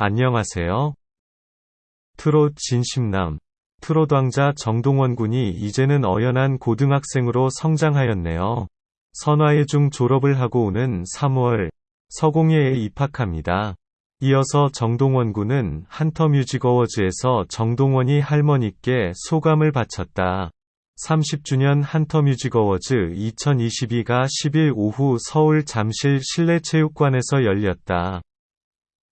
안녕하세요. 트롯 진심남, 트롯 왕자 정동원 군이 이제는 어엿한 고등학생으로 성장하였네요. 선화예중 졸업을 하고 오는 3월 서공예에 입학합니다. 이어서 정동원 군은 한터 뮤직 어워즈에서 정동원이 할머니께 소감을 바쳤다. 30주년 한터 뮤직 어워즈 2022가 10일 오후 서울 잠실 실내체육관에서 열렸다.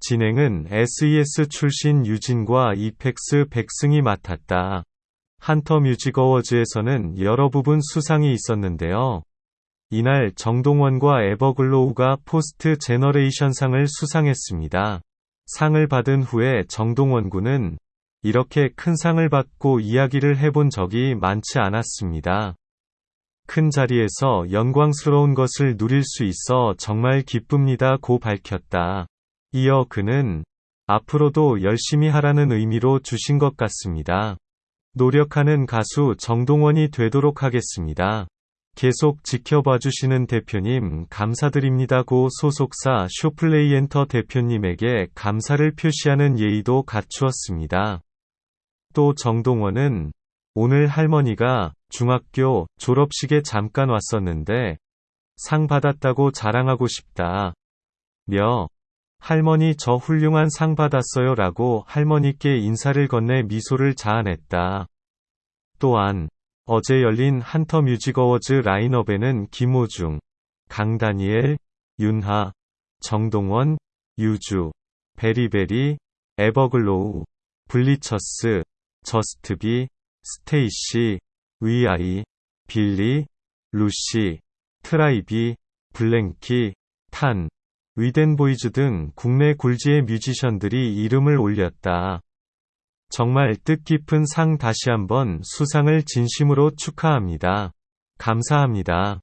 진행은 SES 출신 유진과 이펙스 백승이 맡았다. 한터 뮤직 어워즈에서는 여러 부분 수상이 있었는데요. 이날 정동원과 에버글로우가 포스트 제너레이션상을 수상했습니다. 상을 받은 후에 정동원 군은 이렇게 큰 상을 받고 이야기를 해본 적이 많지 않았습니다. 큰 자리에서 영광스러운 것을 누릴 수 있어 정말 기쁩니다 고 밝혔다. 이어 그는 앞으로도 열심히 하라는 의미로 주신 것 같습니다. 노력하는 가수 정동원이 되도록 하겠습니다. 계속 지켜봐 주시는 대표님 감사드립니다고 소속사 쇼플레이엔터 대표님에게 감사를 표시하는 예의도 갖추었습니다. 또 정동원은 오늘 할머니가 중학교 졸업식에 잠깐 왔었는데 상 받았다고 자랑하고 싶다. 며 할머니 저 훌륭한 상 받았어요 라고 할머니께 인사를 건네 미소를 자아냈다. 또한 어제 열린 한터 뮤직 어워즈 라인업에는 김호중, 강다니엘, 윤하, 정동원, 유주, 베리베리, 에버글로우, 블리처스, 저스트비, 스테이시, 위아이, 빌리, 루시, 트라이비, 블랭키, 탄, 위댐보이즈 등 국내 굴지의 뮤지션들이 이름을 올렸다. 정말 뜻깊은 상 다시 한번 수상을 진심으로 축하합니다. 감사합니다.